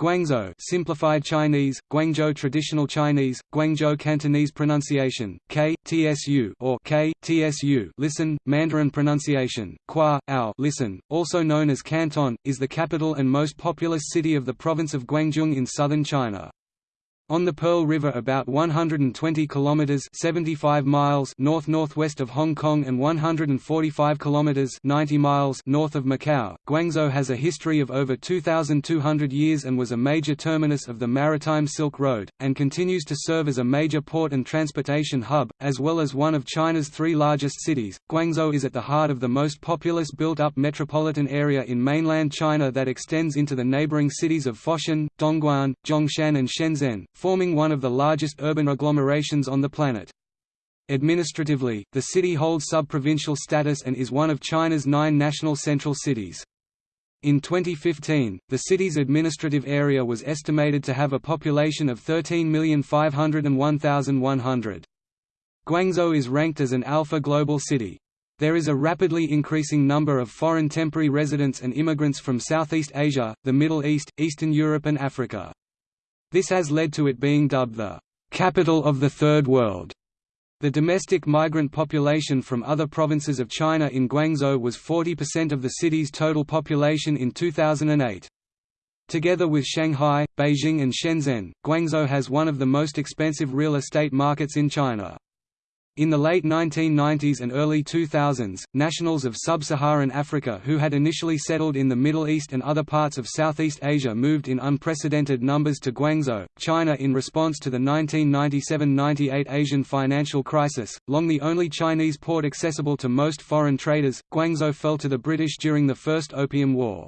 Guangzhou simplified Chinese, Guangzhou traditional Chinese, Guangzhou Cantonese pronunciation, K, TSU or K, TSU listen, Mandarin pronunciation, Qua, Ao listen, also known as Canton, is the capital and most populous city of the province of Guangdong in southern China. On the Pearl River about 120 kilometers 75 miles north-northwest of Hong Kong and 145 kilometers 90 miles north of Macau, Guangzhou has a history of over 2200 years and was a major terminus of the maritime Silk Road and continues to serve as a major port and transportation hub as well as one of China's three largest cities. Guangzhou is at the heart of the most populous built-up metropolitan area in mainland China that extends into the neighboring cities of Foshan, Dongguan, Zhongshan and Shenzhen forming one of the largest urban agglomerations on the planet. Administratively, the city holds sub-provincial status and is one of China's nine national central cities. In 2015, the city's administrative area was estimated to have a population of 13,501,100. Guangzhou is ranked as an Alpha Global City. There is a rapidly increasing number of foreign temporary residents and immigrants from Southeast Asia, the Middle East, Eastern Europe and Africa. This has led to it being dubbed the capital of the Third World. The domestic migrant population from other provinces of China in Guangzhou was 40% of the city's total population in 2008. Together with Shanghai, Beijing and Shenzhen, Guangzhou has one of the most expensive real estate markets in China. In the late 1990s and early 2000s, nationals of sub-Saharan Africa who had initially settled in the Middle East and other parts of Southeast Asia moved in unprecedented numbers to Guangzhou, China in response to the 1997–98 Asian financial crisis. Long the only Chinese port accessible to most foreign traders, Guangzhou fell to the British during the First Opium War.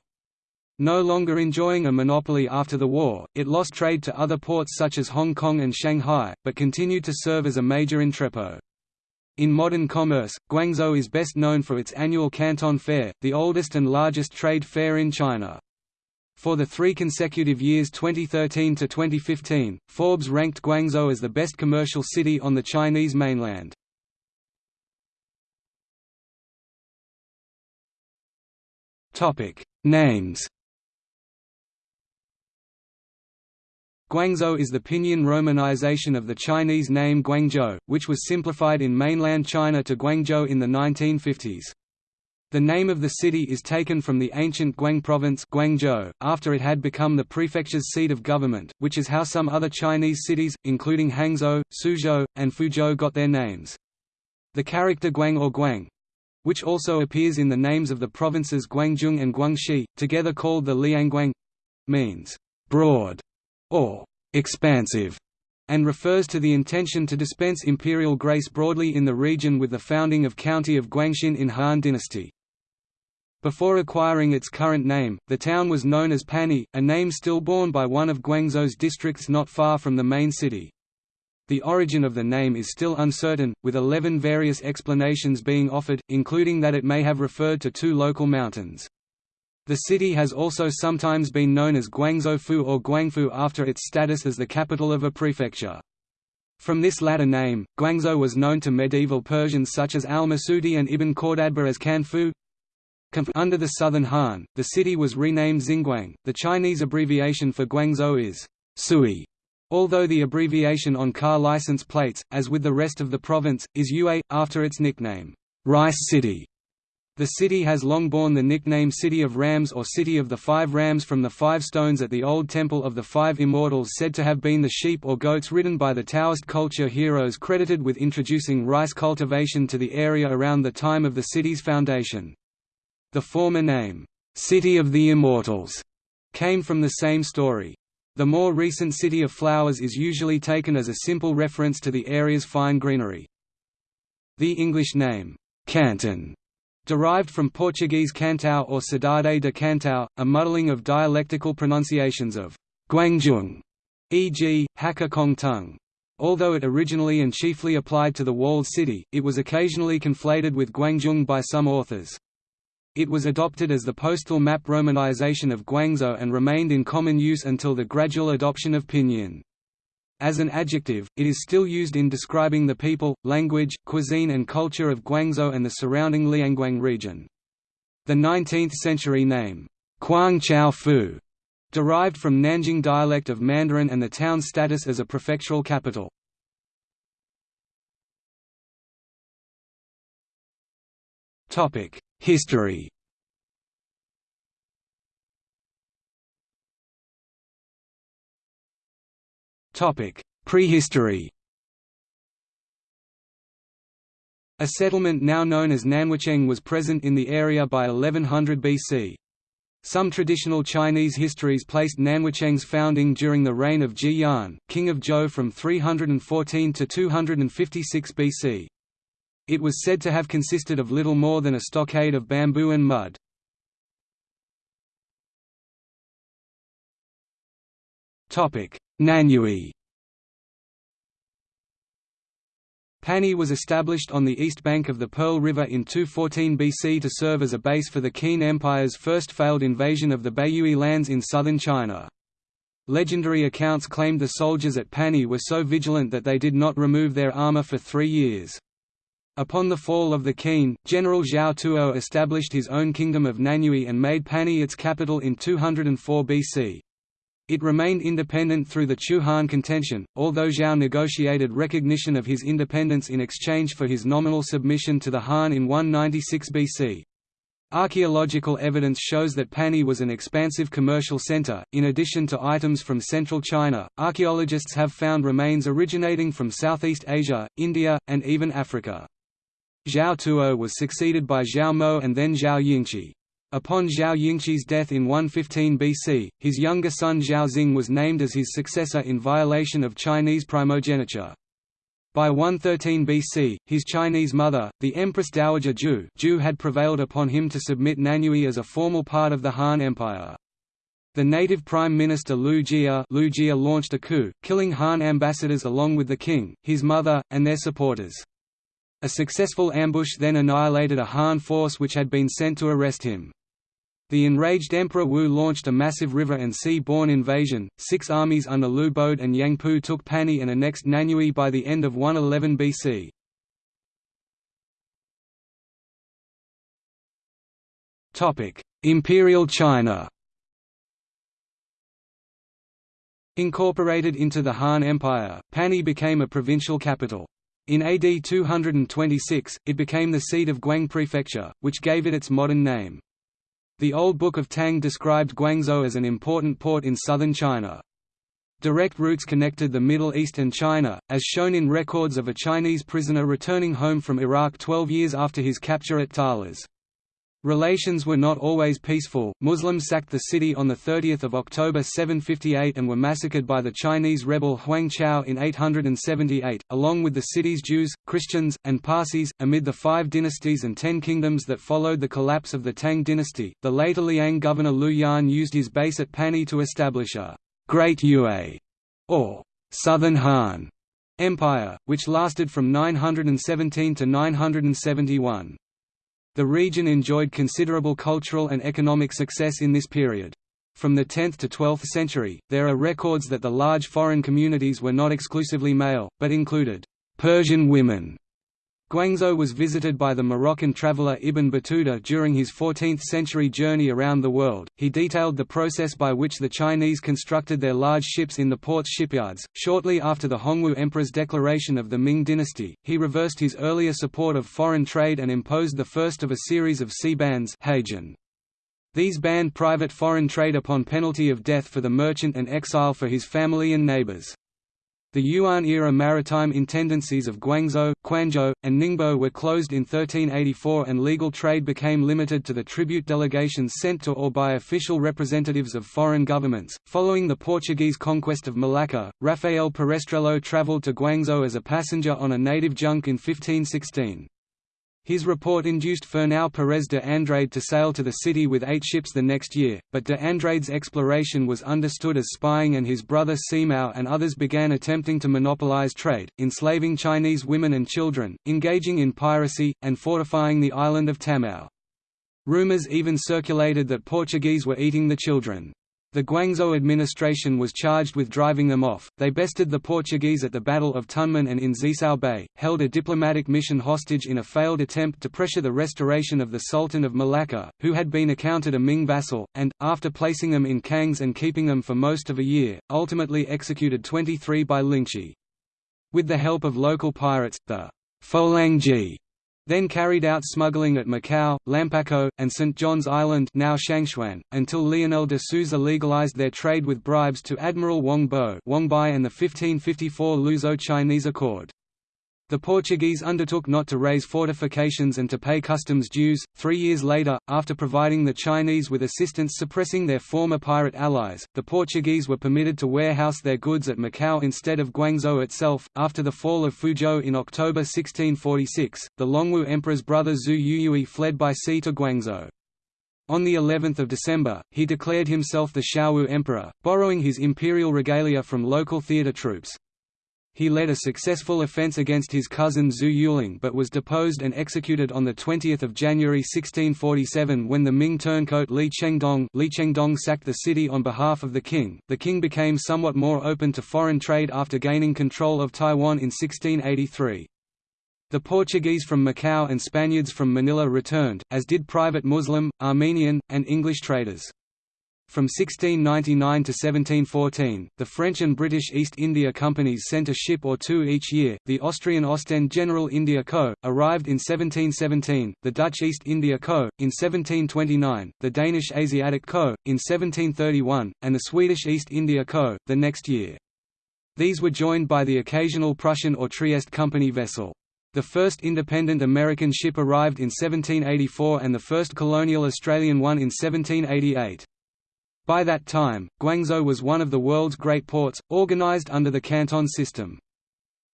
No longer enjoying a monopoly after the war, it lost trade to other ports such as Hong Kong and Shanghai, but continued to serve as a major entrepot. In modern commerce, Guangzhou is best known for its annual Canton Fair, the oldest and largest trade fair in China. For the three consecutive years 2013 to 2015, Forbes ranked Guangzhou as the best commercial city on the Chinese mainland. Names Guangzhou is the pinyin romanization of the Chinese name Guangzhou, which was simplified in mainland China to Guangzhou in the 1950s. The name of the city is taken from the ancient Guang province Guangzhou, after it had become the prefecture's seat of government, which is how some other Chinese cities, including Hangzhou, Suzhou, and Fuzhou got their names. The character Guang or Guang, which also appears in the names of the provinces Guangzhou and Guangxi, together called the Liangguang, means broad or expansive, and refers to the intention to dispense imperial grace broadly in the region with the founding of County of Guangxin in Han Dynasty. Before acquiring its current name, the town was known as Panyu, a name still borne by one of Guangzhou's districts not far from the main city. The origin of the name is still uncertain, with 11 various explanations being offered, including that it may have referred to two local mountains. The city has also sometimes been known as Guangzhou or Guangfu after its status as the capital of a prefecture. From this latter name, Guangzhou was known to medieval Persians such as al-Masudi and Ibn Khordadbeh as Kanfu. Under the Southern Han, the city was renamed Xinguang. The Chinese abbreviation for Guangzhou is Sui, although the abbreviation on car license plates, as with the rest of the province, is Yue, after its nickname, Rice City. The city has long borne the nickname City of Rams or City of the Five Rams from the five stones at the old Temple of the Five Immortals said to have been the sheep or goats ridden by the Taoist culture heroes credited with introducing rice cultivation to the area around the time of the city's foundation. The former name, City of the Immortals, came from the same story. The more recent City of Flowers is usually taken as a simple reference to the area's fine greenery. The English name, Canton derived from Portuguese cantão or cidade de cantão, a muddling of dialectical pronunciations of Guangzhou, e.g., Hakka Kong tongue. Although it originally and chiefly applied to the walled city, it was occasionally conflated with Guangzhou by some authors. It was adopted as the postal map romanization of Guangzhou and remained in common use until the gradual adoption of pinyin. As an adjective, it is still used in describing the people, language, cuisine and culture of Guangzhou and the surrounding Liangguang region. The 19th-century name, Quang Chao Fu, Derived from Nanjing dialect of Mandarin and the town's status as a prefectural capital. History Prehistory A settlement now known as Nanwucheng was present in the area by 1100 BC. Some traditional Chinese histories placed Nanwucheng's founding during the reign of Ji Yan, king of Zhou from 314 to 256 BC. It was said to have consisted of little more than a stockade of bamboo and mud. Nanyue Panni was established on the east bank of the Pearl River in 214 BC to serve as a base for the Qin Empire's first failed invasion of the Baiyue lands in southern China. Legendary accounts claimed the soldiers at Panni were so vigilant that they did not remove their armor for three years. Upon the fall of the Qin, General Zhao Tuo established his own kingdom of Nanyue and made Panni its capital in 204 BC. It remained independent through the Chu Han contention, although Zhao negotiated recognition of his independence in exchange for his nominal submission to the Han in 196 BC. Archaeological evidence shows that Panni was an expansive commercial center. In addition to items from central China, archaeologists have found remains originating from Southeast Asia, India, and even Africa. Zhao Tuo was succeeded by Zhao Mo and then Zhao Yingqi. Upon Zhao Yingqi's death in 115 BC, his younger son Zhao Xing was named as his successor in violation of Chinese primogeniture. By 113 BC, his Chinese mother, the Empress Dowager Ju, Ju had prevailed upon him to submit Nanyue as a formal part of the Han Empire. The native prime minister Lu Jia, Lu Jia launched a coup, killing Han ambassadors along with the king, his mother, and their supporters. A successful ambush then annihilated a Han force which had been sent to arrest him. The enraged Emperor Wu launched a massive river and sea-borne invasion. Six armies under Lu Bode and Yang Pu took Pani and annexed Nanyue by the end of 111 BC. Topic: Imperial China. Incorporated into the Han Empire, Pani became a provincial capital. In AD 226, it became the seat of Guang Prefecture, which gave it its modern name. The Old Book of Tang described Guangzhou as an important port in southern China. Direct routes connected the Middle East and China, as shown in records of a Chinese prisoner returning home from Iraq 12 years after his capture at Talas. Relations were not always peaceful. Muslims sacked the city on 30 October 758 and were massacred by the Chinese rebel Huang Chao in 878, along with the city's Jews, Christians, and Parsis. Amid the five dynasties and ten kingdoms that followed the collapse of the Tang dynasty, the later Liang governor Lu Yan used his base at Panni to establish a Great Yue, or Southern Han, empire, which lasted from 917 to 971. The region enjoyed considerable cultural and economic success in this period. From the 10th to 12th century, there are records that the large foreign communities were not exclusively male, but included Persian women Guangzhou was visited by the Moroccan traveller Ibn Battuta during his 14th-century journey around the world. He detailed the process by which the Chinese constructed their large ships in the port's shipyards. Shortly after the Hongwu Emperor's declaration of the Ming dynasty, he reversed his earlier support of foreign trade and imposed the first of a series of sea bans These banned private foreign trade upon penalty of death for the merchant and exile for his family and neighbors. The Yuan-era maritime intendancies of Guangzhou, Quanzhou, and Ningbo were closed in 1384 and legal trade became limited to the tribute delegations sent to or by official representatives of foreign governments. Following the Portuguese conquest of Malacca, Rafael Perestrello traveled to Guangzhou as a passenger on a native junk in 1516. His report induced Fernão Pires de Andrade to sail to the city with eight ships the next year, but de Andrade's exploration was understood as spying and his brother Simão and others began attempting to monopolize trade, enslaving Chinese women and children, engaging in piracy, and fortifying the island of Tamau. Rumors even circulated that Portuguese were eating the children. The Guangzhou administration was charged with driving them off. They bested the Portuguese at the Battle of Tunmen and in Xicao Bay, held a diplomatic mission hostage in a failed attempt to pressure the restoration of the Sultan of Malacca, who had been accounted a Ming vassal, and, after placing them in cangues and keeping them for most of a year, ultimately executed 23 by lingchi. With the help of local pirates, the Folangji then carried out smuggling at Macau, Lampaco, and St. John's Island now Shangchuan, until Lionel de Souza legalized their trade with bribes to Admiral Wang Bo and the 1554 Luso-Chinese Accord. The Portuguese undertook not to raise fortifications and to pay customs dues. Three years later, after providing the Chinese with assistance suppressing their former pirate allies, the Portuguese were permitted to warehouse their goods at Macau instead of Guangzhou itself. After the fall of Fuzhou in October 1646, the Longwu Emperor's brother Zhu Yuyue fled by sea to Guangzhou. On the 11th of December, he declared himself the Xiaowu Emperor, borrowing his imperial regalia from local theatre troupes. He led a successful offense against his cousin Zhu Yuling but was deposed and executed on 20 January 1647 when the Ming turncoat Li Chengdong, Li Chengdong sacked the city on behalf of the Qing. The Qing became somewhat more open to foreign trade after gaining control of Taiwan in 1683. The Portuguese from Macau and Spaniards from Manila returned, as did private Muslim, Armenian, and English traders. From 1699 to 1714, the French and British East India Companies sent a ship or two each year. The Austrian Ostend General India Co. arrived in 1717, the Dutch East India Co. in 1729, the Danish Asiatic Co. in 1731, and the Swedish East India Co. the next year. These were joined by the occasional Prussian or Trieste Company vessel. The first independent American ship arrived in 1784 and the first colonial Australian one in 1788. By that time, Guangzhou was one of the world's great ports, organized under the Canton system.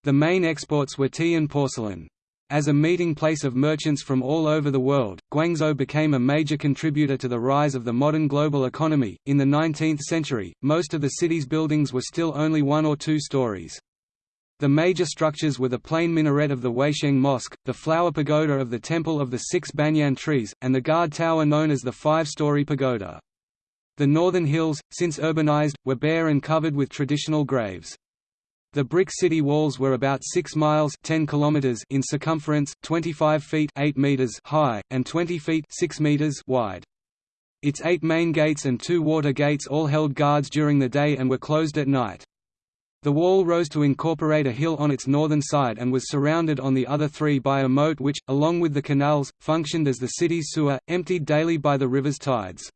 The main exports were tea and porcelain. As a meeting place of merchants from all over the world, Guangzhou became a major contributor to the rise of the modern global economy. In the 19th century, most of the city's buildings were still only one or two stories. The major structures were the plain minaret of the Huaisheng Mosque, the flower pagoda of the Temple of the Six Banyan Trees, and the guard tower known as the Five-Story Pagoda. The northern hills, since urbanized, were bare and covered with traditional graves. The brick city walls were about 6 miles 10 kilometers in circumference, 25 feet 8 meters high, and 20 feet 6 meters wide. Its eight main gates and two water gates all held guards during the day and were closed at night. The wall rose to incorporate a hill on its northern side and was surrounded on the other three by a moat which, along with the canals, functioned as the city's sewer, emptied daily by the river's tides.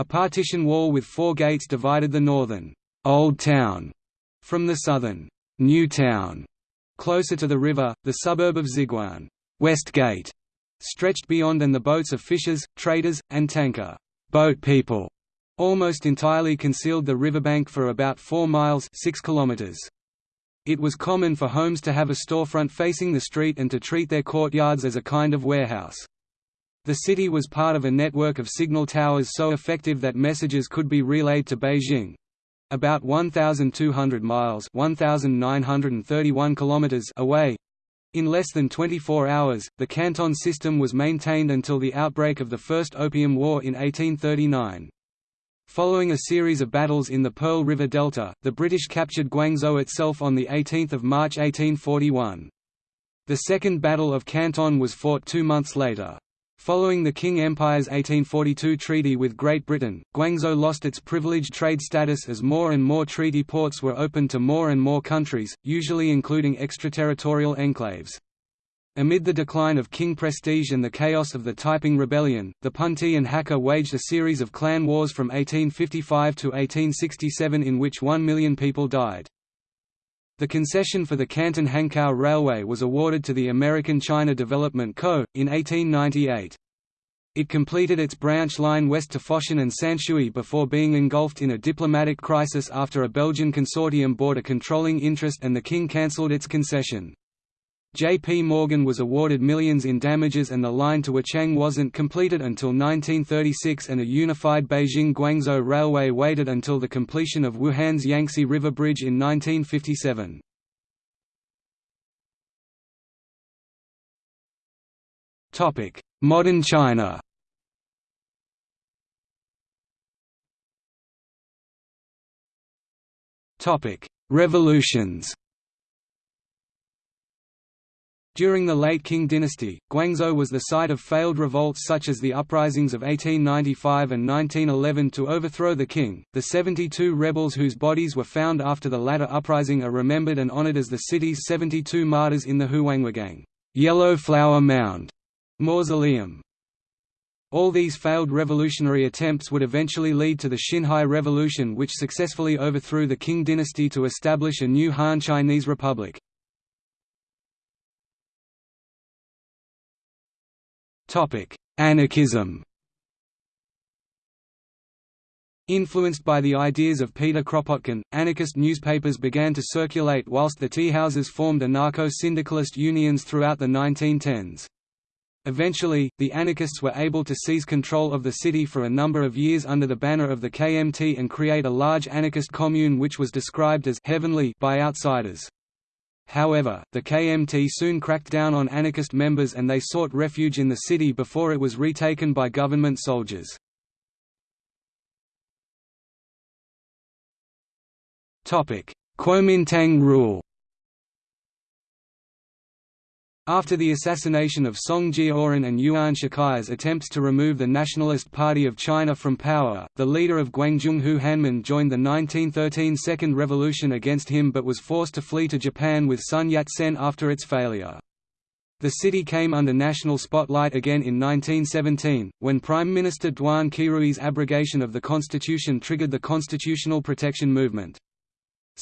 A partition wall with four gates divided the northern Old Town from the southern New Town. Closer to the river, the suburb of Xiguan West Gate, stretched beyond and the boats of fishers, traders, and Tanka boat people almost entirely concealed the riverbank for about 4 miles 6 kilometers. It was common for homes to have a storefront facing the street and to treat their courtyards as a kind of warehouse. The city was part of a network of signal towers so effective that messages could be relayed to Beijing about 1,200 miles 1,931 kilometers away. In less than 24 hours, the Canton system was maintained until the outbreak of the First Opium War in 1839. Following a series of battles in the Pearl River Delta, the British captured Guangzhou itself on 18 March 1841. The Second Battle of Canton was fought two months later. Following the Qing Empire's 1842 treaty with Great Britain, Guangzhou lost its privileged trade status as more and more treaty ports were opened to more and more countries, usually including extraterritorial enclaves. Amid the decline of Qing prestige and the chaos of the Taiping Rebellion, the Punti and Hakka waged a series of clan wars from 1855 to 1867 in which one million people died. The concession for the Canton-Hankow Railway was awarded to the American China Development Co., in 1898. It completed its branch line west to Foshan and Sanshui before being engulfed in a diplomatic crisis after a Belgian consortium bought a controlling interest and the Qing cancelled its concession. J.P. Morgan was awarded millions in damages and the line to Wuchang wasn't completed until 1936 and a unified Beijing-Guangzhou railway waited until the completion of Wuhan's Yangtze River Bridge in 1957. Modern China Revolutions During the late Qing dynasty, Guangzhou was the site of failed revolts such as the uprisings of 1895 and 1911 to overthrow the Qing. The 72 rebels whose bodies were found after the latter uprising are remembered and honored as the city's 72 martyrs in the Huanghuagang Yellow Flower Mound mausoleum. All these failed revolutionary attempts would eventually lead to the Xinhai Revolution which successfully overthrew the Qing dynasty to establish a new Han Chinese Republic. Anarchism Influenced by the ideas of Peter Kropotkin, anarchist newspapers began to circulate whilst the tea houses formed anarcho-syndicalist unions throughout the 1910s. Eventually, the anarchists were able to seize control of the city for a number of years under the banner of the KMT and create a large anarchist commune which was described as «heavenly» by outsiders. However, the KMT soon cracked down on anarchist members and they sought refuge in the city before it was retaken by government soldiers. Kuomintang rule After the assassination of Song Jiaoren and Yuan Shikai's attempts to remove the Nationalist Party of China from power, the leader of Guangzhou Hu Hanmin joined the 1913 Second Revolution against him but was forced to flee to Japan with Sun Yat-sen after its failure. The city came under national spotlight again in 1917, when Prime Minister Duan Qirui's abrogation of the constitution triggered the constitutional protection movement.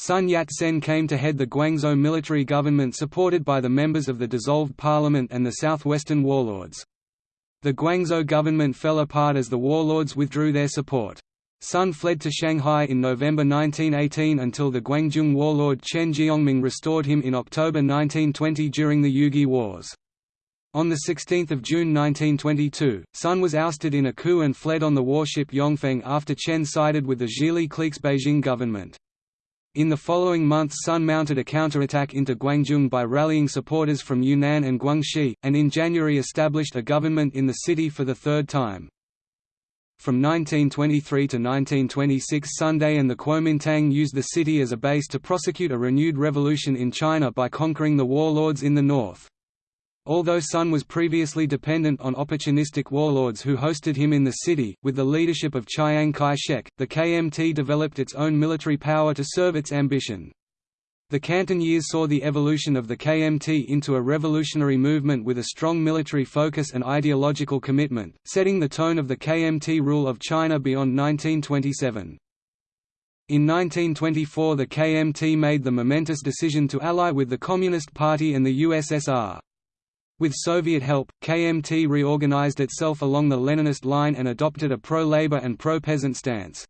Sun Yat-sen came to head the Guangzhou military government supported by the members of the dissolved parliament and the southwestern warlords. The Guangzhou government fell apart as the warlords withdrew their support. Sun fled to Shanghai in November 1918 until the Guangzhou warlord Chen Jiongming restored him in October 1920 during the Yugi Wars. On 16 June 1922, Sun was ousted in a coup and fled on the warship Yongfeng after Chen sided with the Zhili clique's Beijing government. In the following month Sun mounted a counterattack into Guangzhou by rallying supporters from Yunnan and Guangxi, and in January established a government in the city for the third time. From 1923 to 1926 Sunday and the Kuomintang used the city as a base to prosecute a renewed revolution in China by conquering the warlords in the north. Although Sun was previously dependent on opportunistic warlords who hosted him in the city, with the leadership of Chiang Kai-shek, the KMT developed its own military power to serve its ambition. The Canton years saw the evolution of the KMT into a revolutionary movement with a strong military focus and ideological commitment, setting the tone of the KMT rule of China beyond 1927. In 1924 the KMT made the momentous decision to ally with the Communist Party and the USSR. With Soviet help, KMT reorganized itself along the Leninist line and adopted a pro-labor and pro-peasant stance.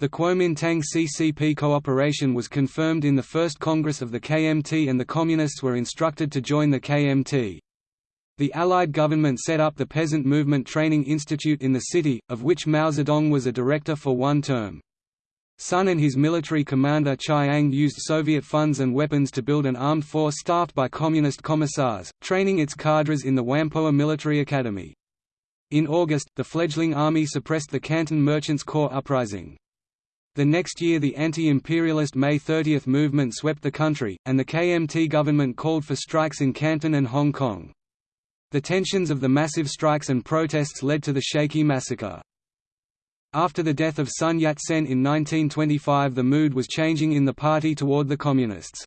The Kuomintang CCP cooperation was confirmed in the First Congress of the KMT and the Communists were instructed to join the KMT. The Allied government set up the Peasant Movement Training Institute in the city, of which Mao Zedong was a director for one term. Sun and his military commander Chiang used Soviet funds and weapons to build an armed force staffed by communist commissars, training its cadres in the Whampoa Military Academy. In August, the fledgling army suppressed the Canton Merchants' Corps uprising. The next year the anti-imperialist May 30 movement swept the country, and the KMT government called for strikes in Canton and Hong Kong. The tensions of the massive strikes and protests led to the Shakee massacre. After the death of Sun Yat-sen in 1925 the mood was changing in the party toward the Communists.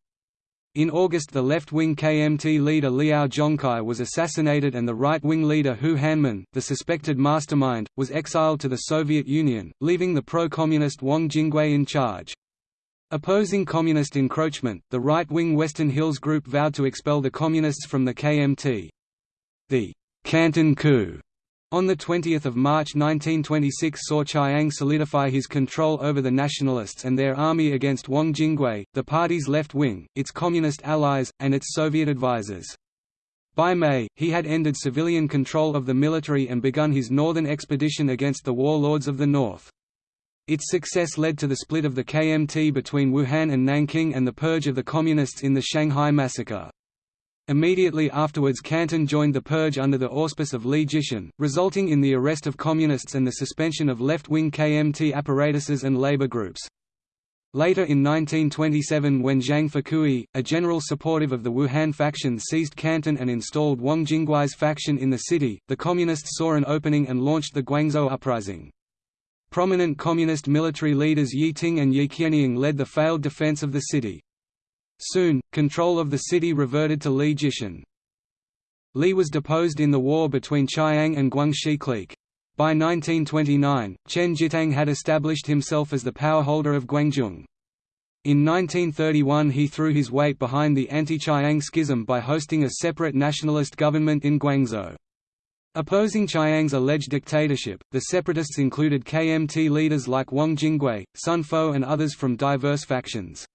In August the left-wing KMT leader Liao Zhongkai was assassinated and the right-wing leader Hu Hanmin, the suspected mastermind, was exiled to the Soviet Union, leaving the pro-communist Wang Jingwei in charge. Opposing communist encroachment, the right-wing Western Hills Group vowed to expel the Communists from the KMT. The Canton coup on 20 March 1926 saw Chiang solidify his control over the Nationalists and their army against Wang Jingwei, the party's left wing, its communist allies, and its Soviet advisers. By May, he had ended civilian control of the military and begun his northern expedition against the warlords of the north. Its success led to the split of the KMT between Wuhan and Nanking and the purge of the Communists in the Shanghai massacre. Immediately afterwards Canton joined the purge under the auspice of Li Jishen, resulting in the arrest of communists and the suspension of left-wing KMT apparatuses and labor groups. Later in 1927 when Zhang Fukui, a general supportive of the Wuhan faction seized Canton and installed Wang Jingwei's faction in the city, the Communists saw an opening and launched the Guangzhou Uprising. Prominent Communist military leaders Ye Ting and Ye Jianying led the failed defense of the city. Soon, control of the city reverted to Li Jishen. Li was deposed in the war between Chiang and Guangxi clique. By 1929, Chen Jitang had established himself as the powerholder of Guangzhou. In 1931 he threw his weight behind the anti-Chiang schism by hosting a separate nationalist government in Guangzhou. Opposing Chiang's alleged dictatorship, the separatists included KMT leaders like Wang Jingwei, Sun Fo and others from diverse factions.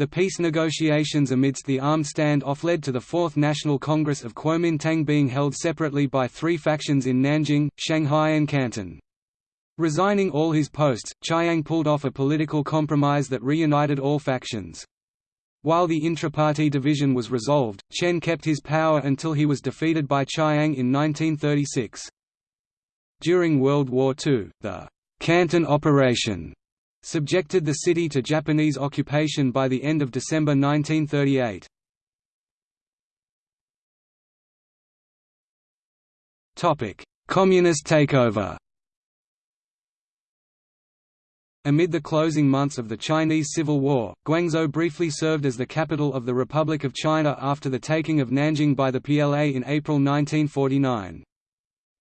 The peace negotiations amidst the armed standoff led to the Fourth National Congress of Kuomintang being held separately by three factions in Nanjing, Shanghai and Canton. Resigning all his posts, Chiang pulled off a political compromise that reunited all factions. While the intra-party division was resolved, Chen kept his power until he was defeated by Chiang in 1936. During World War II, the Canton Operation subjected the city to Japanese occupation by the end of December 1938. Communist takeover Amid the closing months of the Chinese Civil War, Guangzhou briefly served as the capital of the Republic of China after the taking of Nanjing by the PLA in April 1949.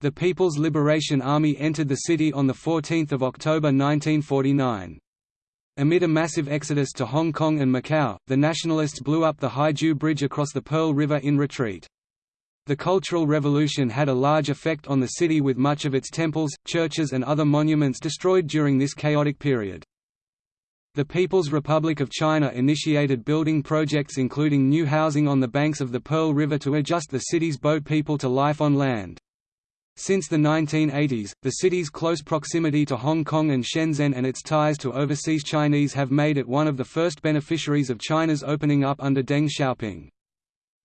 The People's Liberation Army entered the city on 14 October 1949. Amid a massive exodus to Hong Kong and Macau, the Nationalists blew up the Haizhu Bridge across the Pearl River in retreat. The Cultural Revolution had a large effect on the city with much of its temples, churches and other monuments destroyed during this chaotic period. The People's Republic of China initiated building projects including new housing on the banks of the Pearl River to adjust the city's boat people to life on land. Since the 1980s, the city's close proximity to Hong Kong and Shenzhen and its ties to overseas Chinese have made it one of the first beneficiaries of China's opening up under Deng Xiaoping.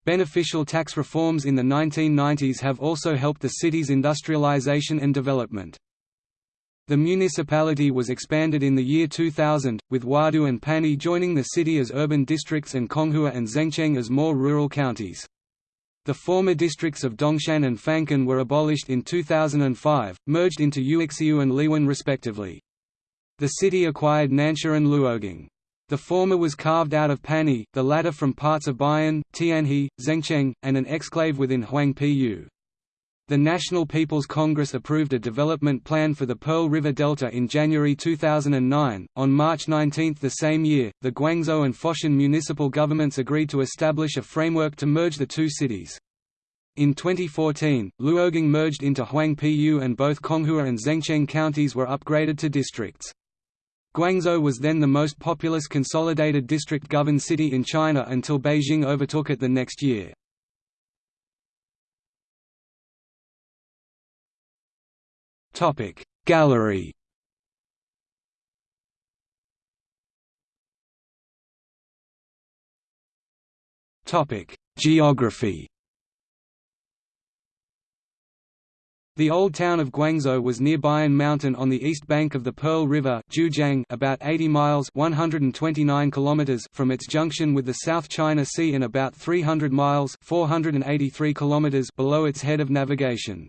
Beneficial tax reforms in the 1990s have also helped the city's industrialization and development. The municipality was expanded in the year 2000, with Huadu and Panyu joining the city as urban districts and Conghua and Zengcheng as more rural counties. The former districts of Dongshan and Fangcun were abolished in 2005, merged into Yuexiu and Liwan respectively. The city acquired Nansha and Luogang. The former was carved out of Panyu, the latter from parts of Baiyun, Tianhe, Zengcheng, and an exclave within Huangpu. The National People's Congress approved a development plan for the Pearl River Delta in January 2009. On March 19 the same year, the Guangzhou and Foshan municipal governments agreed to establish a framework to merge the two cities. In 2014, Luogang merged into Huangpu and both Conghua and Zengcheng counties were upgraded to districts. Guangzhou was then the most populous consolidated district-governed city in China until Beijing overtook it the next year. Topic Gallery Topic Geography The old town of Guangzhou was near Baiyun Mountain on the east bank of the Pearl River Zhujiang, about 80 miles 129 kilometers from its junction with the South China Sea and about 300 miles 483 kilometers below its head of navigation.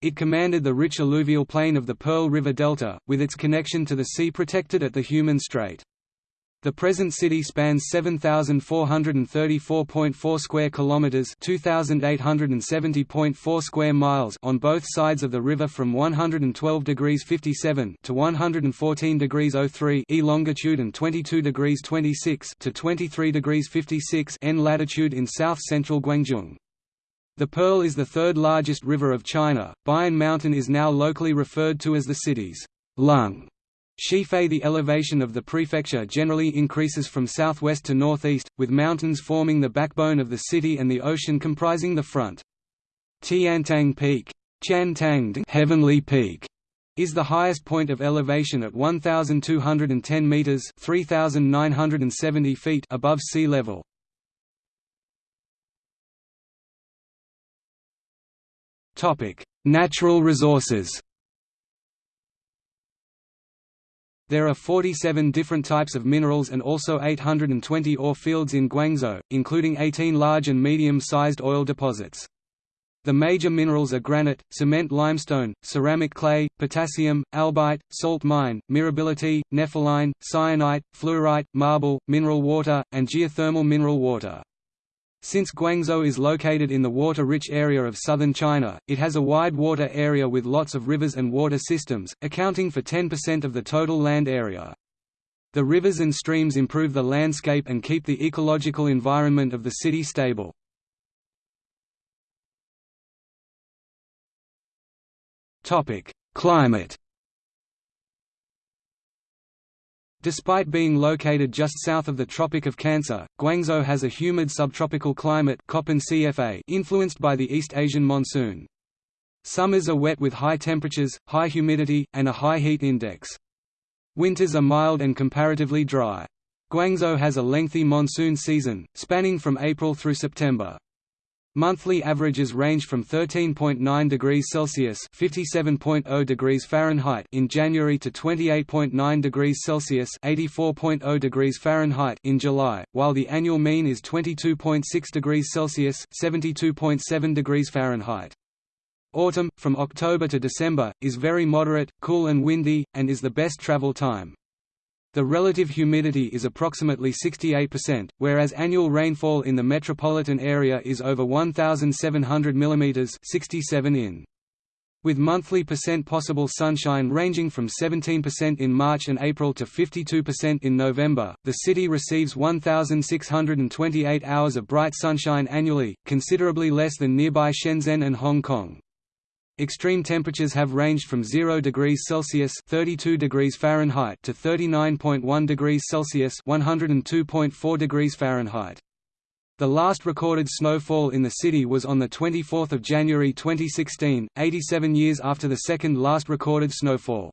It commanded the rich alluvial plain of the Pearl River Delta, with its connection to the sea protected at the Humen Strait. The present city spans 7434.4 square kilometers, 2870.4 square miles on both sides of the river from 112 degrees 57 to 114 degrees 03 e longitude and 22 degrees 26 to 23 degrees 56 n latitude in south-central Guangzhou. The Pearl is the third largest river of China. Baiyun Mountain is now locally referred to as the city's lung. Shifei The elevation of the prefecture generally increases from southwest to northeast, with mountains forming the backbone of the city and the ocean comprising the front. Tiantang Peak Heavenly Peak is the highest point of elevation at 1,210 meters (3,970 feet) above sea level. Natural resources. There are 47 different types of minerals and also 820 ore fields in Guangzhou, including 18 large and medium-sized oil deposits. The major minerals are granite, cement limestone, ceramic clay, potassium, albite, salt mine, mirabilite, nepheline, cyanite, fluorite, marble, mineral water, and geothermal mineral water. Since Guangzhou is located in the water-rich area of southern China, it has a wide water area with lots of rivers and water systems, accounting for 10% of the total land area. The rivers and streams improve the landscape and keep the ecological environment of the city stable. Climate Despite being located just south of the Tropic of Cancer, Guangzhou has a humid subtropical climate influenced by the East Asian monsoon. Summers are wet with high temperatures, high humidity, and a high heat index. Winters are mild and comparatively dry. Guangzhou has a lengthy monsoon season, spanning from April through September. Monthly averages range from 13.9 degrees Celsius (57.0 degrees Fahrenheit) in January to 28.9 degrees Celsius (84.0 degrees Fahrenheit) in July, while the annual mean is 22.6 degrees Celsius (72.7 degrees Fahrenheit). Autumn, from October to December, is very moderate, cool and windy, and is the best travel time. The relative humidity is approximately 68%, whereas annual rainfall in the metropolitan area is over 1,700 mm 67 in. With monthly percent possible sunshine ranging from 17% in March and April to 52% in November, the city receives 1,628 hours of bright sunshine annually, considerably less than nearby Shenzhen and Hong Kong. Extreme temperatures have ranged from 0 degrees Celsius (32 degrees Fahrenheit) to 39.1 degrees Celsius (102.4 degrees Fahrenheit). The last recorded snowfall in the city was on the 24th of January 2016, 87 years after the second last recorded snowfall.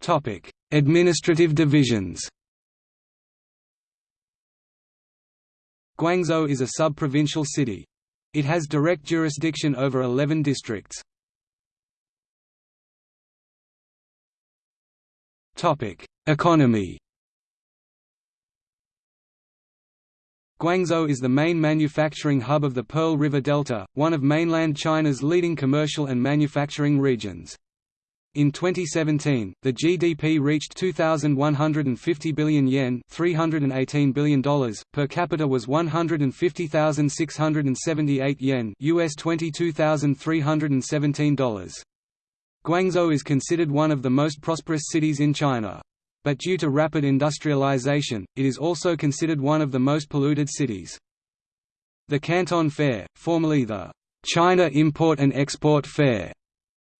Topic: Administrative divisions. Guangzhou is a sub-provincial city. It has direct jurisdiction over 11 districts. Economy Guangzhou is the main manufacturing hub of the Pearl River Delta, one of mainland China's leading commercial and manufacturing regions. In 2017, the GDP reached 2,150 billion yen $318 billion, per capita was 150,678 yen US $22,317. Guangzhou is considered one of the most prosperous cities in China. But due to rapid industrialization, it is also considered one of the most polluted cities. The Canton Fair, formerly the China Import and Export Fair,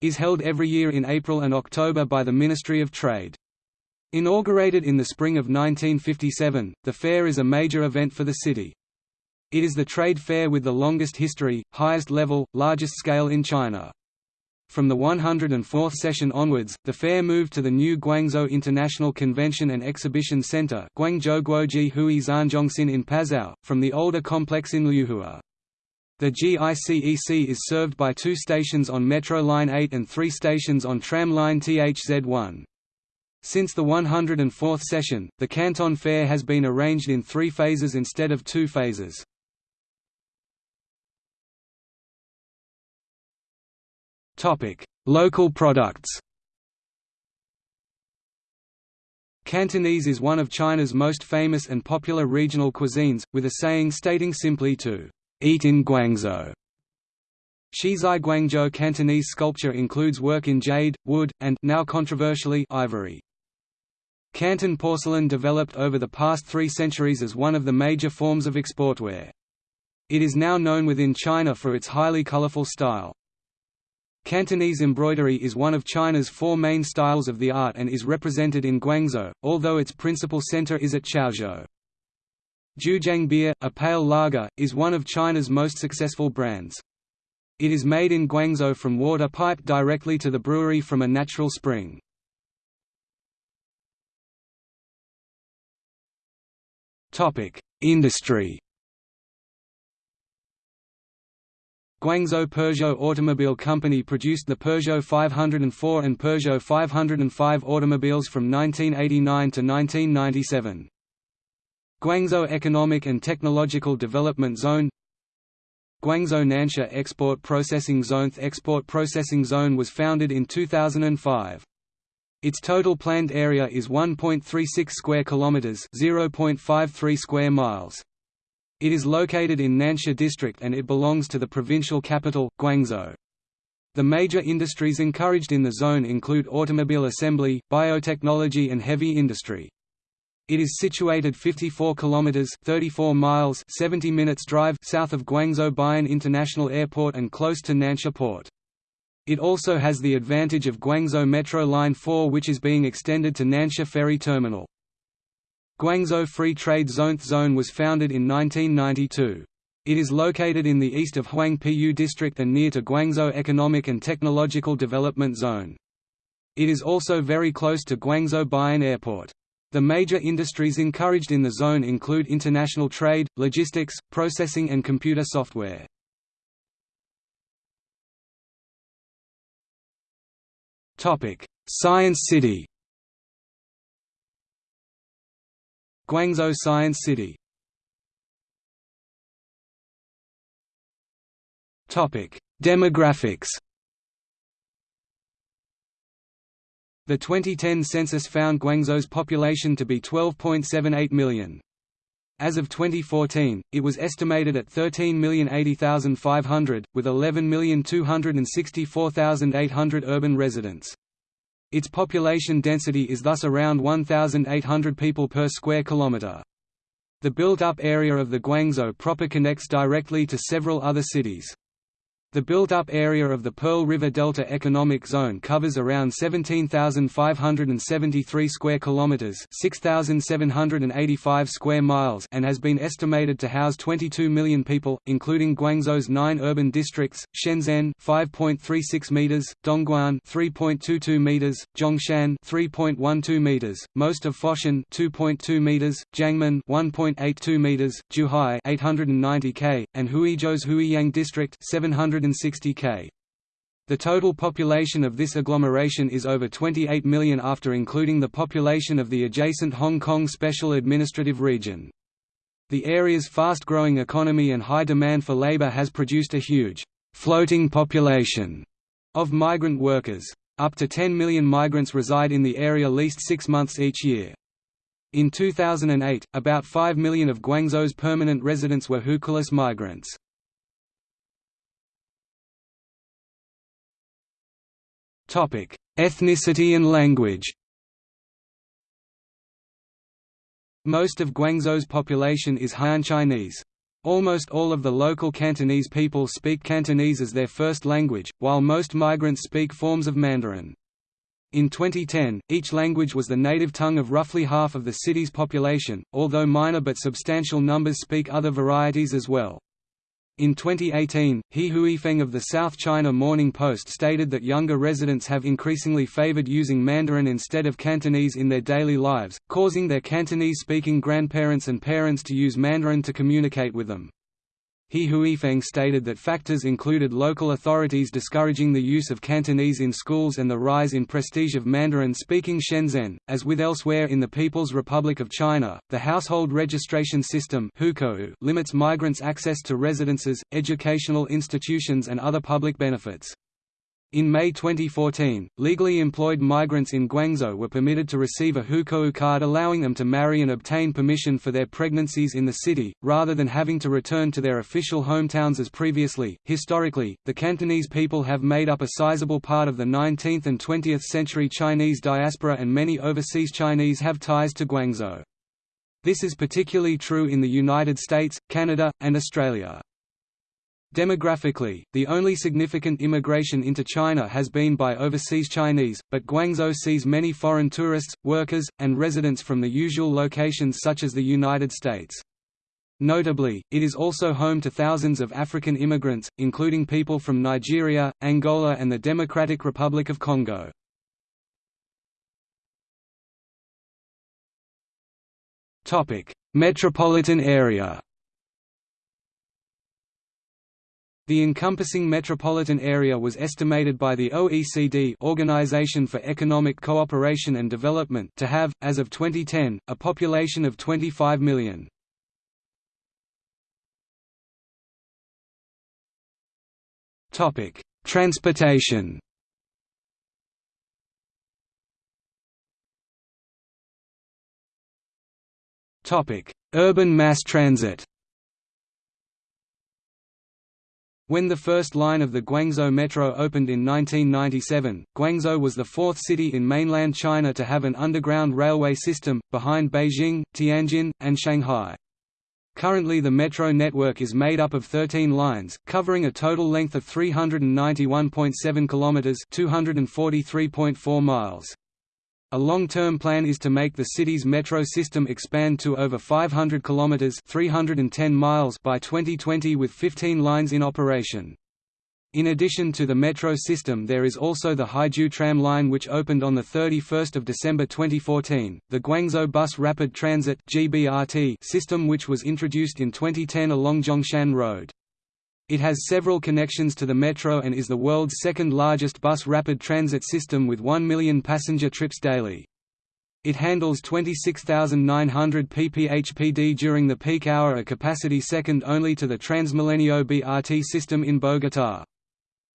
is held every year in April and October by the Ministry of Trade. Inaugurated in the spring of 1957, the fair is a major event for the city. It is the trade fair with the longest history, highest level, largest scale in China. From the 104th session onwards, the fair moved to the new Guangzhou International Convention and Exhibition Center Guangzhou Guoji Hui Zhanzhongxin in Pazhou, from the older complex in Liuhua. The GICEC is served by two stations on Metro Line 8 and three stations on Tram Line THZ1. Since the 104th session, the Canton Fair has been arranged in three phases instead of two phases. Local products Cantonese is one of China's most famous and popular regional cuisines, with a saying stating simply to Eat in Guangzhou. Shizai Guangzhou Cantonese sculpture includes work in jade, wood, and now controversially ivory. Canton porcelain developed over the past three centuries as one of the major forms of exportware. It is now known within China for its highly colorful style. Cantonese embroidery is one of China's four main styles of the art and is represented in Guangzhou, although its principal center is at Chaozhou. Zhujiang beer, a pale lager, is one of China's most successful brands. It is made in Guangzhou from water piped directly to the brewery from a natural spring. Industry Guangzhou Peugeot Automobile Company produced the Peugeot 504 and Peugeot 505 automobiles from 1989 to 1997. Guangzhou Economic and Technological Development Zone Guangzhou Nansha Export Processing Zone The Export Processing Zone was founded in 2005. Its total planned area is 1.36 square kilometers, 0.53 square miles. It is located in Nansha district and it belongs to the provincial capital, Guangzhou. The major industries encouraged in the zone include automobile assembly, biotechnology and heavy industry. It is situated 54 kilometers 34 miles 70 minutes drive south of Guangzhou Baiyun International Airport and close to Nansha Port. It also has the advantage of Guangzhou Metro Line 4 which is being extended to Nansha Ferry Terminal. Guangzhou Free Trade Zone Zone was founded in 1992. It is located in the east of Huangpu District and near to Guangzhou Economic and Technological Development Zone. It is also very close to Guangzhou Baiyun Airport. The major industries encouraged in the zone include international trade, logistics, processing and computer software. Science City. Guangzhou Science City. Demographics The 2010 census found Guangzhou's population to be 12.78 million. As of 2014, it was estimated at 13,080,500, with 11,264,800 urban residents. Its population density is thus around 1,800 people per square kilometre. The built-up area of the Guangzhou proper connects directly to several other cities. The built-up area of the Pearl River Delta Economic Zone covers around 17,573 square kilometers, 6,785 square miles, and has been estimated to house 22 million people, including Guangzhou's 9 urban districts: Shenzhen 5.36 meters, Dongguan 3.22 meters, Zhongshan 3.12 meters, most of Foshan 2.2 meters, Jiangmen 1.82 meters, Zhuhai 890 k, and Huizhou's Huiyang district 700 160 k. The total population of this agglomeration is over 28 million after including the population of the adjacent Hong Kong Special Administrative Region. The area's fast-growing economy and high demand for labor has produced a huge floating population of migrant workers. Up to 10 million migrants reside in the area least six months each year. In 2008, about 5 million of Guangzhou's permanent residents were Hukou migrants. Ethnicity and language. Most of Guangzhou's population is Han Chinese. Almost all of the local Cantonese people speak Cantonese as their first language, while most migrants speak forms of Mandarin. In 2010, each language was the native tongue of roughly half of the city's population, although minor but substantial numbers speak other varieties as well. In 2018, He Huifeng of the South China Morning Post stated that younger residents have increasingly favored using Mandarin instead of Cantonese in their daily lives, causing their Cantonese-speaking grandparents and parents to use Mandarin to communicate with them. He Huifeng stated that factors included local authorities discouraging the use of Cantonese in schools and the rise in prestige of Mandarin-speaking Shenzhen. As with elsewhere in the People's Republic of China, the household registration system limits migrants' access to residences, educational institutions and other public benefits. In May 2014, legally employed migrants in Guangzhou were permitted to receive a hukou card allowing them to marry and obtain permission for their pregnancies in the city, rather than having to return to their official hometowns as previously. Historically, the Cantonese people have made up a sizable part of the 19th and 20th century Chinese diaspora and many overseas Chinese have ties to Guangzhou. This is particularly true in the United States, Canada, and Australia. Demographically, the only significant immigration into China has been by overseas Chinese, but Guangzhou sees many foreign tourists, workers, and residents from the usual locations such as the United States. Notably, it is also home to thousands of African immigrants, including people from Nigeria, Angola and the Democratic Republic of Congo. Metropolitan area The encompassing metropolitan area was estimated by the OECD Organization for Economic Cooperation and Development to have, as of 2010, a population of 25 million. Transportation Urban mass transit When the first line of the Guangzhou Metro opened in 1997, Guangzhou was the fourth city in mainland China to have an underground railway system, behind Beijing, Tianjin, and Shanghai. Currently the metro network is made up of 13 lines, covering a total length of 391.7 kilometers, 243.4 miles. A long-term plan is to make the city's metro system expand to over 500 kilometers (310 miles) by 2020 with 15 lines in operation. In addition to the metro system there is also the Haizhu tram line which opened on 31 December 2014, the Guangzhou Bus Rapid Transit system which was introduced in 2010 along Zhongshan Road. It has several connections to the metro and is the world's second largest bus rapid transit system with 1 million passenger trips daily. It handles 26,900 pph/pd during the peak hour a capacity second only to the Transmilenio BRT system in Bogotá.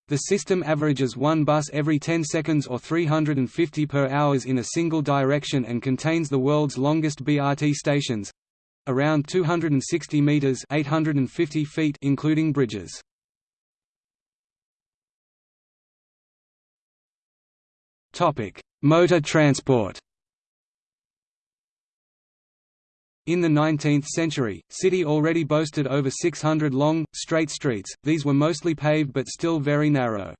The system averages one bus every 10 seconds or 350 per hours in a single direction and contains the world's longest BRT stations, around 260 meters (850 feet) including bridges. Topic: Motor transport. In the 19th century, city already boasted over 600 long, straight streets, these were mostly paved but still very narrow.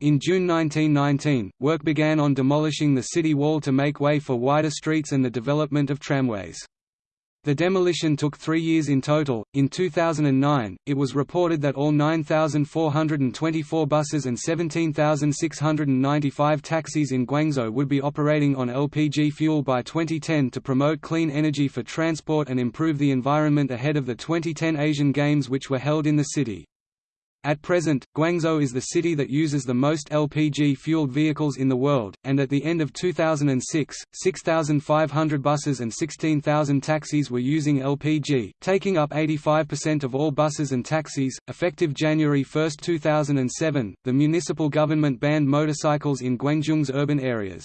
In June 1919, work began on demolishing the city wall to make way for wider streets and the development of tramways. The demolition took three years in total. In 2009, it was reported that all 9,424 buses and 17,695 taxis in Guangzhou would be operating on LPG fuel by 2010 to promote clean energy for transport and improve the environment ahead of the 2010 Asian Games, which were held in the city. At present, Guangzhou is the city that uses the most LPG-fueled vehicles in the world, and at the end of 2006, 6,500 buses and 16,000 taxis were using LPG, taking up 85% of all buses and taxis. Effective January 1, 2007, the municipal government banned motorcycles in Guangzhou's urban areas.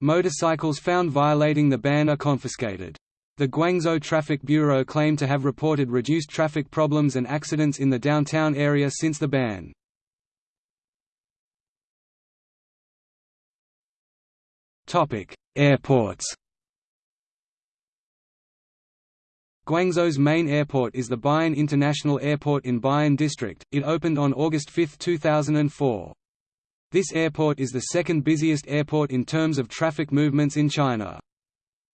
Motorcycles found violating the ban are confiscated. The Guangzhou Traffic Bureau claimed to have reported reduced traffic problems and accidents in the downtown area since the ban. Airports Guangzhou's main airport is the Baiyun International Airport in Baiyun District, it opened on August 5, 2004. This airport is the second busiest airport in terms of traffic movements in China.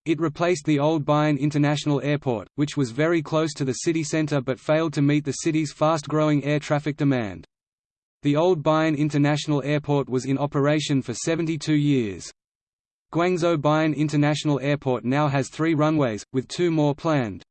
It replaced the old Baiyun International Airport, which was very close to the city center but failed to meet the city's fast-growing air traffic demand. The old Baiyun International Airport was in operation for 72 years. Guangzhou Baiyun International Airport now has three runways, with two more planned.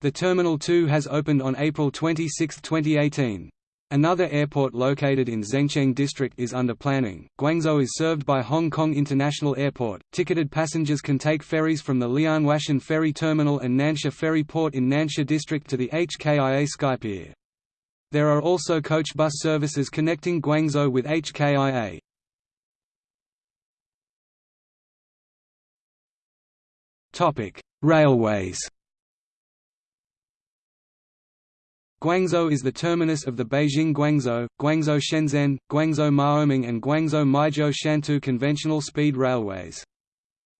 The Terminal 2 has opened on April 26, 2018. Another airport located in Zengcheng district is under planning. Guangzhou is served by Hong Kong International Airport. Ticketed passengers can take ferries from the Lianhuashan Ferry Terminal and Nansha Ferry Port in Nansha district to the HKIA Skypier. There are also coach bus services connecting Guangzhou with HKIA. Topic: Railways. Guangzhou is the terminus of the Beijing-Guangzhou, Guangzhou-Shenzhen, Guangzhou-Maoming and Guangzhou-Meizhou-Shantou conventional speed railways.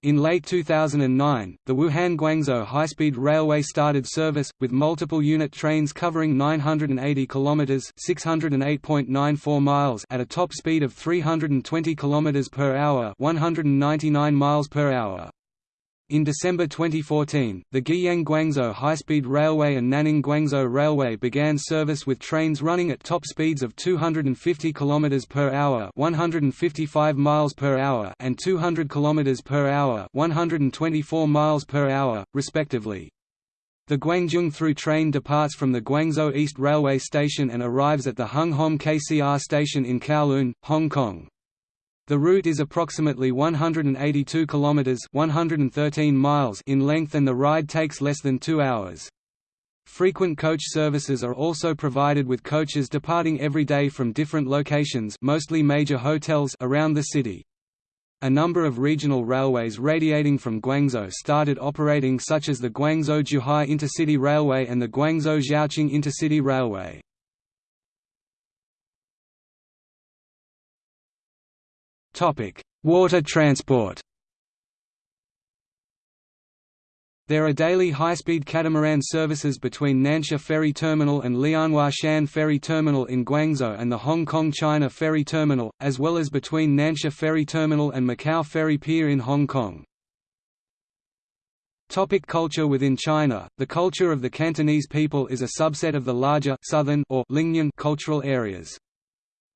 In late 2009, the Wuhan-Guangzhou high-speed railway started service, with multiple unit trains covering 980 km (608.94 miles) at a top speed of 320 km per hour (199 miles per hour). In December 2014, the Guiyang-Guangzhou high-speed railway and Nanning-Guangzhou railway began service with trains running at top speeds of 250 km per hour, 155 miles per hour, and 200 km per hour, 124 miles per hour, respectively. The Guangzhou through train departs from the Guangzhou East Railway Station and arrives at the Hung Hom KCR station in Kowloon, Hong Kong. The route is approximately 182 kilometers (113 miles) in length and the ride takes less than 2 hours. Frequent coach services are also provided with coaches departing every day from different locations mostly major hotels around the city. A number of regional railways radiating from Guangzhou started operating such as the Guangzhou-Zhuhai Intercity Railway and the Guangzhou-Zhaoqing Intercity Railway. Water transport There are daily high-speed catamaran services between Nansha Ferry Terminal and Lianhua Shan Ferry Terminal in Guangzhou and the Hong Kong-China Ferry Terminal, as well as between Nansha Ferry Terminal and Macau Ferry Pier in Hong Kong. Topic culture Within China, the culture of the Cantonese people is a subset of the larger southern or Lingnan cultural areas.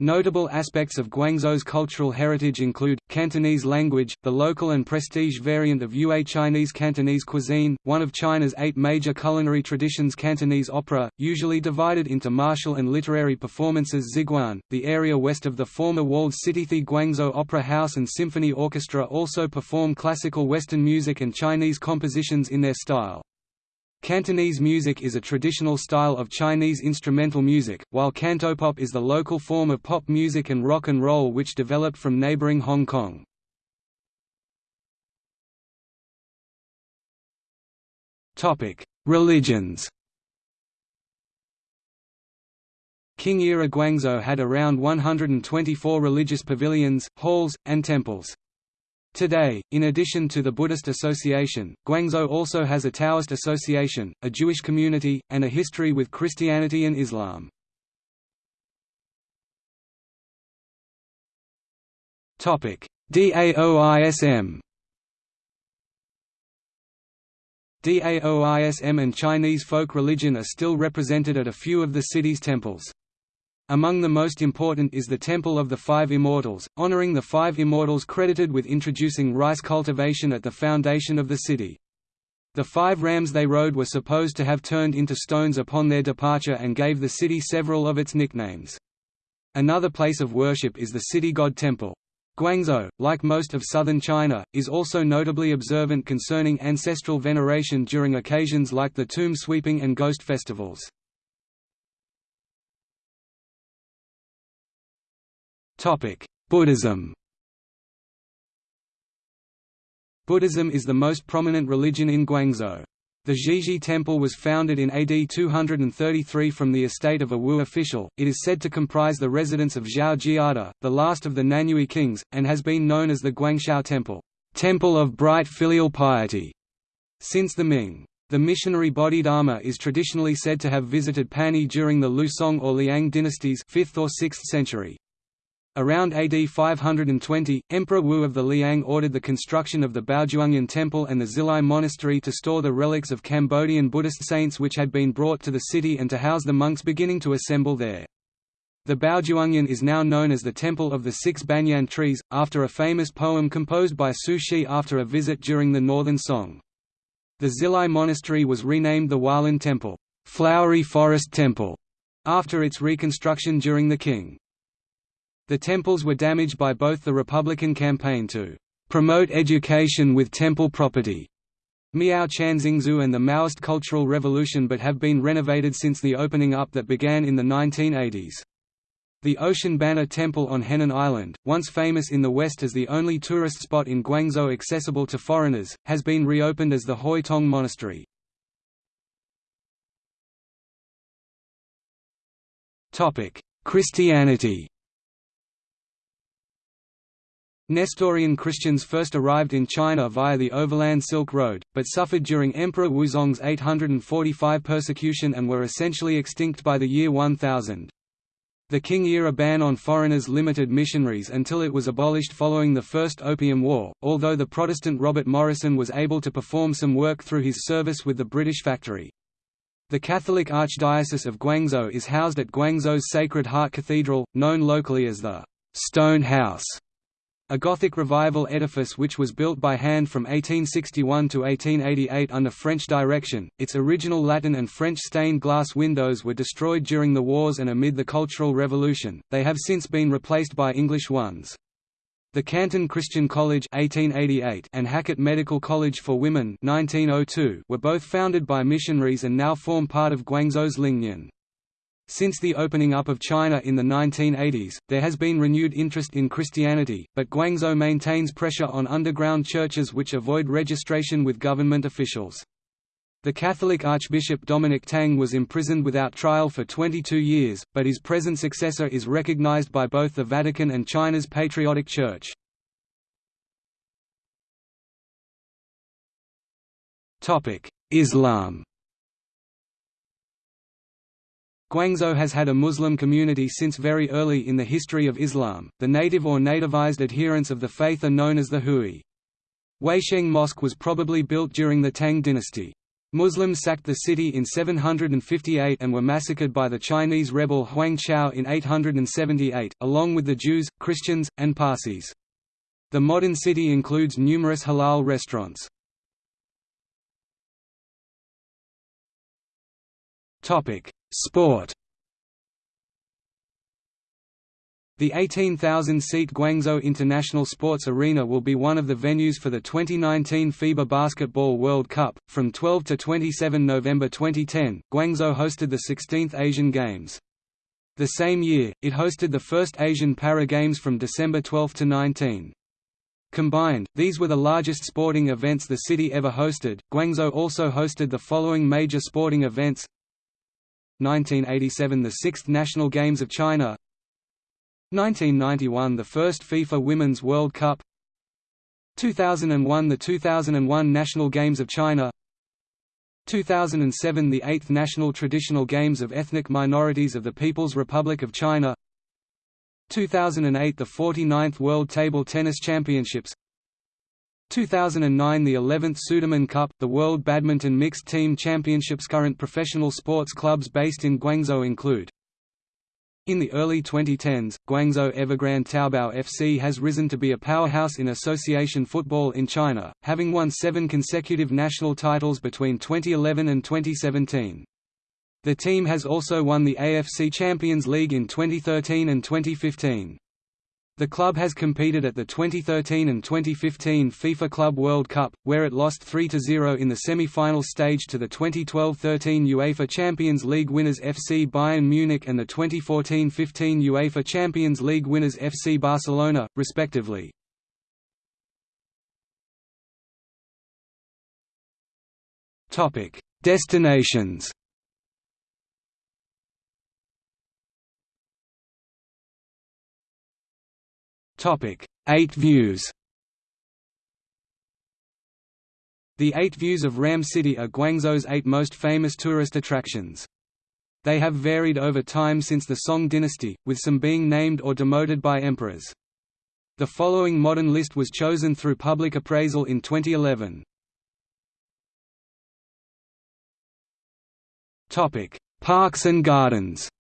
Notable aspects of Guangzhou's cultural heritage include, Cantonese language, the local and prestige variant of Yue Chinese Cantonese cuisine, one of China's eight major culinary traditions Cantonese opera, usually divided into martial and literary performances Xiguan, the area west of the former walled city The Guangzhou Opera House and Symphony Orchestra also perform classical Western music and Chinese compositions in their style. Cantonese music is a traditional style of Chinese instrumental music, while cantopop is the local form of pop music and rock and roll which developed from neighboring Hong Kong. Religions Qing era Guangzhou had around 124 religious pavilions, halls, and temples. Today, in addition to the Buddhist Association, Guangzhou also has a Taoist Association, a Jewish community, and a history with Christianity and Islam. DAOISM Daoism and Chinese folk religion are still represented at a few of the city's temples. Among the most important is the Temple of the Five Immortals, honoring the five immortals credited with introducing rice cultivation at the foundation of the city. The five rams they rode were supposed to have turned into stones upon their departure and gave the city several of its nicknames. Another place of worship is the city god temple. Guangzhou, like most of southern China, is also notably observant concerning ancestral veneration during occasions like the tomb sweeping and ghost festivals. Buddhism Buddhism is the most prominent religion in Guangzhou. The Zhizhi Temple was founded in AD 233 from the estate of a Wu official. It is said to comprise the residence of Zhao Jiande, the last of the Nanyue kings, and has been known as the Guangxiao Temple, Temple of Bright Filial Piety, since the Ming. The missionary Bodhidharma is traditionally said to have visited Panyu during the Liu Song or Liang dynasties 5th or 6th century. Around AD 520, Emperor Wu of the Liang ordered the construction of the Baozhuangyan Temple and the Xilai Monastery to store the relics of Cambodian Buddhist saints which had been brought to the city and to house the monks beginning to assemble there. The Baozhuangyan is now known as the Temple of the Six Banyan Trees, after a famous poem composed by Su Shi after a visit during the Northern Song. The Xilai Monastery was renamed the Hualin Temple, Flowery Forest Temple, after its reconstruction during the Qing. The temples were damaged by both the Republican campaign to promote education with temple property Miao Chanxingxue and the Maoist Cultural Revolution but have been renovated since the opening up that began in the 1980s. The Ocean Banner Temple on Henan Island, once famous in the West as the only tourist spot in Guangzhou accessible to foreigners, has been reopened as the Hoi Tong Monastery. Christianity Nestorian Christians first arrived in China via the Overland Silk Road, but suffered during Emperor Wuzong's 845 persecution and were essentially extinct by the year 1000. The Qing-era ban on foreigners limited missionaries until it was abolished following the First Opium War, although the Protestant Robert Morrison was able to perform some work through his service with the British factory. The Catholic Archdiocese of Guangzhou is housed at Guangzhou's Sacred Heart Cathedral, known locally as the Stone House a Gothic Revival edifice which was built by hand from 1861 to 1888 under French direction. Its original Latin and French stained glass windows were destroyed during the wars and amid the Cultural Revolution, they have since been replaced by English ones. The Canton Christian College 1888 and Hackett Medical College for Women 1902 were both founded by missionaries and now form part of Guangzhou's Lingnan. Since the opening up of China in the 1980s, there has been renewed interest in Christianity, but Guangzhou maintains pressure on underground churches which avoid registration with government officials. The Catholic Archbishop Dominic Tang was imprisoned without trial for 22 years, but his present successor is recognized by both the Vatican and China's Patriotic Church. Islam Guangzhou has had a Muslim community since very early in the history of Islam. The native or nativized adherents of the faith are known as the Hui. Huaisheng Mosque was probably built during the Tang dynasty. Muslims sacked the city in 758 and were massacred by the Chinese rebel Huang Chao in 878, along with the Jews, Christians, and Parsis. The modern city includes numerous halal restaurants. Sport The 18,000-seat Guangzhou International Sports Arena will be one of the venues for the 2019 FIBA Basketball World Cup. From 12 to 27 November 2010, Guangzhou hosted the 16th Asian Games. The same year, it hosted the first Asian Para Games from December 12 to 19. Combined, these were the largest sporting events the city ever hosted. Guangzhou also hosted the following major sporting events 1987 – The Sixth National Games of China. 1991 – The first FIFA Women's World Cup. 2001 – The 2001 National Games of China. 2007 – The Eighth National Traditional Games of Ethnic Minorities of the People's Republic of China. 2008 – The 49th World Table Tennis Championships 2009 – The 11th Sudirman Cup, the World Badminton Mixed Team Championships Current professional sports clubs based in Guangzhou include in the early 2010s, Guangzhou Evergrande Taobao FC has risen to be a powerhouse in association football in China, having won seven consecutive national titles between 2011 and 2017. The team has also won the AFC Champions League in 2013 and 2015. The club has competed at the 2013 and 2015 FIFA Club World Cup, where it lost 3–0 in the semi-final stage to the 2012–13 UEFA Champions League winners FC Bayern Munich and the 2014–15 UEFA Champions League winners FC Barcelona, respectively. Destinations Eight views The Eight Views of Ram City are Guangzhou's eight most famous tourist attractions. They have varied over time since the Song dynasty, with some being named or demoted by emperors. The following modern list was chosen through public appraisal in 2011. Parks and gardens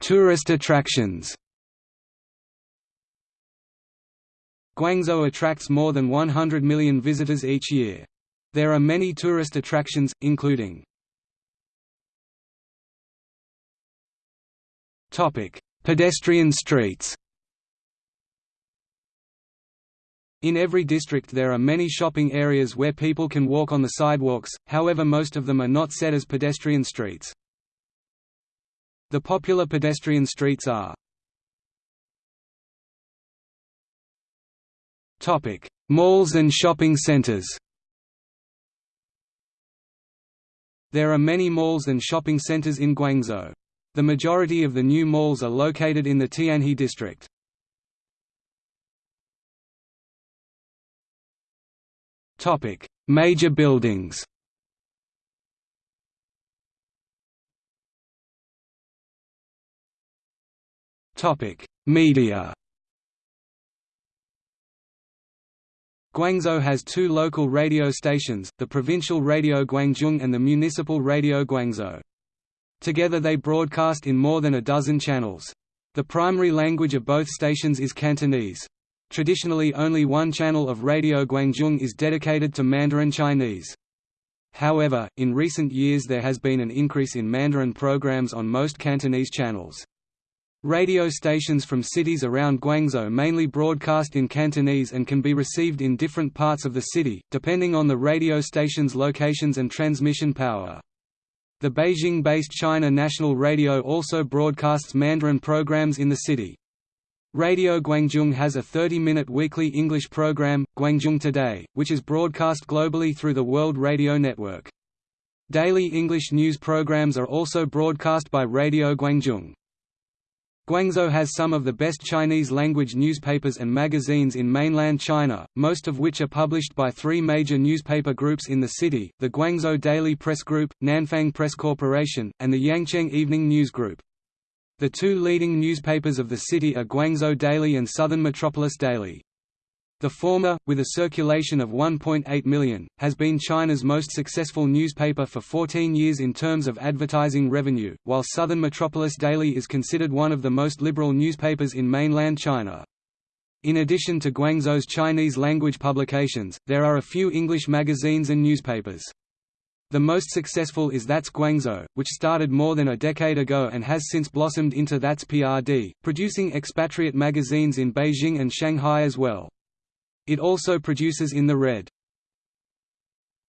Tourist attractions. Guangzhou attracts more than 100 million visitors each year. There are many tourist attractions, including Pedestrian streets. In every district there are many shopping areas where people can walk on the sidewalks, however most of them are not set as pedestrian streets. The popular pedestrian streets are Malls and shopping centers There are many malls and shopping centers in Guangzhou. The majority of the new malls are located in the Tianhe district. Major buildings Media. Guangzhou has two local radio stations, the provincial Radio Guangzhou and the municipal Radio Guangzhou. Together they broadcast in more than a dozen channels. The primary language of both stations is Cantonese. Traditionally only one channel of Radio Guangzhou is dedicated to Mandarin Chinese. However, in recent years there has been an increase in Mandarin programs on most Cantonese channels. Radio stations from cities around Guangzhou mainly broadcast in Cantonese and can be received in different parts of the city, depending on the radio station's locations and transmission power. The Beijing-based China National Radio also broadcasts Mandarin programs in the city. Radio Guangzhou has a 30-minute weekly English program, Guangzhou Today, which is broadcast globally through the World Radio Network. Daily English news programs are also broadcast by Radio Guangdong. Guangzhou has some of the best Chinese-language newspapers and magazines in mainland China, most of which are published by three major newspaper groups in the city, the Guangzhou Daily Press Group, Nanfang Press Corporation, and the Yangcheng Evening News Group. The two leading newspapers of the city are Guangzhou Daily and Southern Metropolis Daily. The former, with a circulation of 1.8 million, has been China's most successful newspaper for 14 years in terms of advertising revenue, while Southern Metropolis Daily is considered one of the most liberal newspapers in mainland China. In addition to Guangzhou's Chinese-language publications, there are a few English magazines and newspapers. The most successful is That's Guangzhou, which started more than a decade ago and has since blossomed into That's PRD, producing expatriate magazines in Beijing and Shanghai as well. It also produces in the red.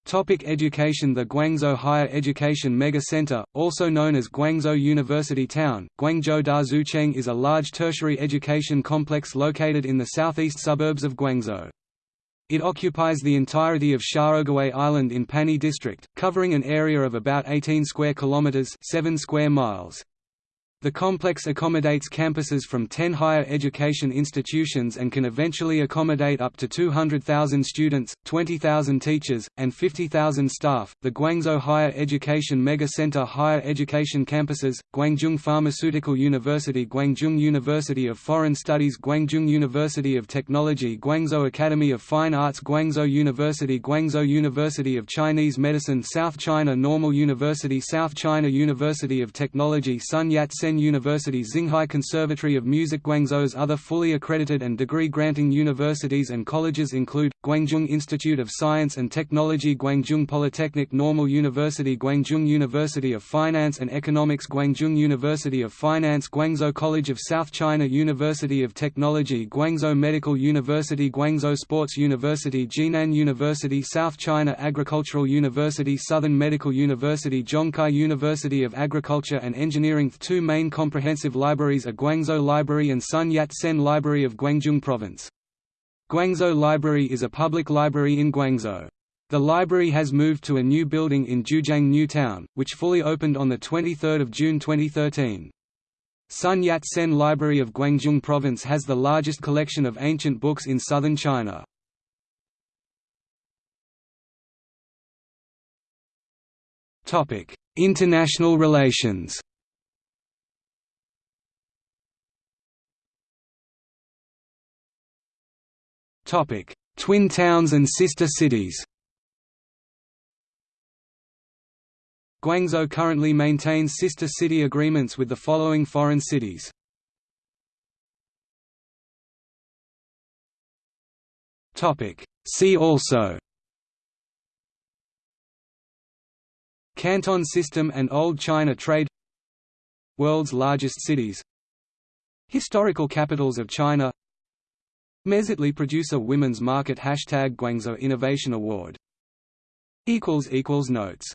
Topic education The Guangzhou Higher Education Mega Center, also known as Guangzhou University Town, Guangzhou Da Daxuecheng is a large tertiary education complex located in the southeast suburbs of Guangzhou. It occupies the entirety of Xiaoguwei Island in Panyu District, covering an area of about 18 square kilometers, 7 square miles. The complex accommodates campuses from 10 higher education institutions and can eventually accommodate up to 200,000 students, 20,000 teachers, and 50,000 staff. The Guangzhou Higher Education Mega Center Higher Education Campuses, Guangzhou Pharmaceutical University, Guangzhou University of Foreign Studies, Guangzhou University of Technology, Guangzhou Academy of Fine Arts, Guangzhou University, Guangzhou University of Chinese Medicine, South China Normal University, South China University of Technology, Sun Yat-sen Sen University Xinghai Conservatory of Music Guangzhou's other fully accredited and degree-granting universities and colleges include, Guangzhou Institute of Science and Technology Guangzhou Polytechnic Normal University Guangzhou University of Finance and Economics Guangzhou University of Finance Guangzhou College of South China University of Technology Guangzhou Medical University Guangzhou Sports University Jinan University South China Agricultural University Southern Medical University Zhongkai University of Agriculture and Engineering Two main main comprehensive libraries are Guangzhou Library and Sun Yat-sen Library of Guangzhou Province. Guangzhou Library is a public library in Guangzhou. The library has moved to a new building in Jiujiang New Town, which fully opened on 23 June 2013. Sun Yat-sen Library of Guangzhou Province has the largest collection of ancient books in southern China. International relations Topic: Twin towns and sister cities. Guangzhou currently maintains sister city agreements with the following foreign cities. Topic: See also Canton system and Old China trade World's largest cities Historical capitals of China Mezitli Producer Women's Market Hashtag Guangzhou Innovation Award. Notes